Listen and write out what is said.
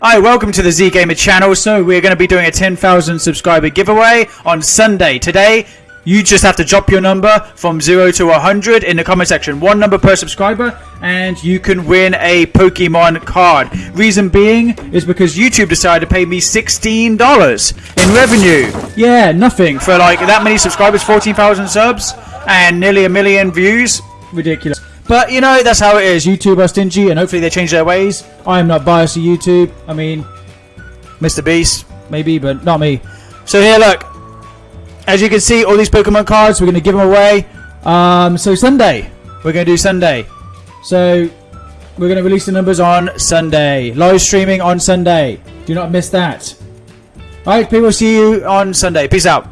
Hi, welcome to the Z Gamer channel. So we're going to be doing a 10,000 subscriber giveaway on Sunday. Today, you just have to drop your number from 0 to 100 in the comment section. One number per subscriber and you can win a Pokemon card. Reason being is because YouTube decided to pay me $16 in revenue. Yeah, nothing for like that many subscribers, 14,000 subs and nearly a million views. Ridiculous. But you know, that's how it is. YouTube are stingy, and hopefully they change their ways. I am not biased to YouTube. I mean, Mr. Beast, maybe, but not me. So here, look. As you can see, all these Pokemon cards, we're going to give them away. Um, so Sunday, we're going to do Sunday. So we're going to release the numbers on Sunday. Live streaming on Sunday. Do not miss that. Alright, people, see you on Sunday. Peace out.